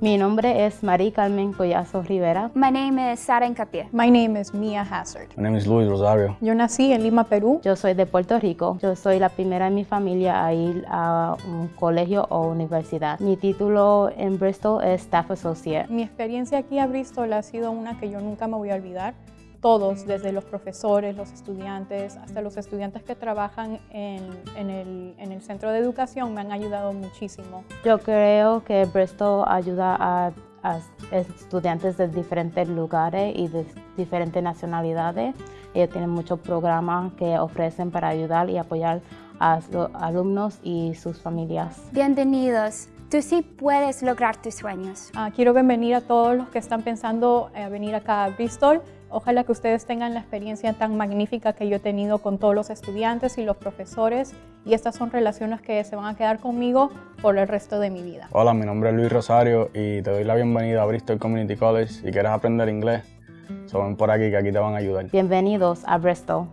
Mi nombre es María Carmen Collazo Rivera. My name is Sara Encapié. My name is Mia Hazard. My name is Luis Rosario. Yo nací en Lima, Perú. Yo soy de Puerto Rico. Yo soy la primera en mi familia a ir a un colegio o universidad. Mi título en Bristol es Staff Associate. Mi experiencia aquí a Bristol ha sido una que yo nunca me voy a olvidar. Todos, desde los profesores, los estudiantes, hasta los estudiantes que trabajan en, en, el, en el centro de educación, me han ayudado muchísimo. Yo creo que Bristol ayuda a, a estudiantes de diferentes lugares y de diferentes nacionalidades. Ellos tienen muchos programas que ofrecen para ayudar y apoyar a los alumnos y sus familias. Bienvenidos. Tú sí puedes lograr tus sueños. Uh, quiero bienvenir a todos los que están pensando a venir acá a Bristol. Ojalá que ustedes tengan la experiencia tan magnífica que yo he tenido con todos los estudiantes y los profesores y estas son relaciones que se van a quedar conmigo por el resto de mi vida. Hola, mi nombre es Luis Rosario y te doy la bienvenida a Bristol Community College. Si quieres aprender inglés, so ven por aquí que aquí te van a ayudar. Bienvenidos a Bristol.